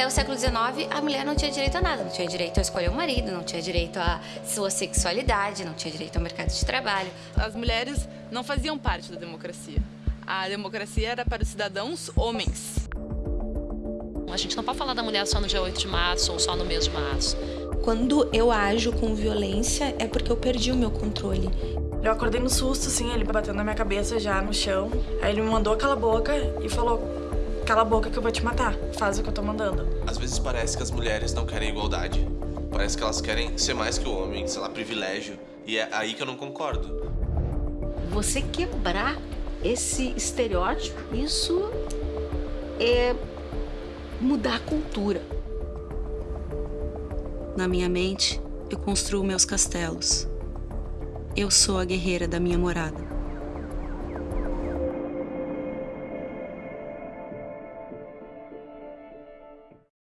Até o século XIX, a mulher não tinha direito a nada. Não tinha direito a escolher um marido, não tinha direito à sua sexualidade, não tinha direito ao mercado de trabalho. As mulheres não faziam parte da democracia. A democracia era para os cidadãos homens. A gente não pode falar da mulher só no dia 8 de março ou só no mês de março. Quando eu ajo com violência, é porque eu perdi o meu controle. Eu acordei no susto, assim, ele batendo na minha cabeça já no chão. Aí ele me mandou cala a boca e falou: Cala a boca que eu vou te matar. Faz o que eu tô mandando. Às vezes parece que as mulheres não querem igualdade. Parece que elas querem ser mais que o homem, sei lá, privilégio. E é aí que eu não concordo. Você quebrar esse estereótipo, isso é mudar a cultura. Na minha mente, eu construo meus castelos. Eu sou a guerreira da minha morada.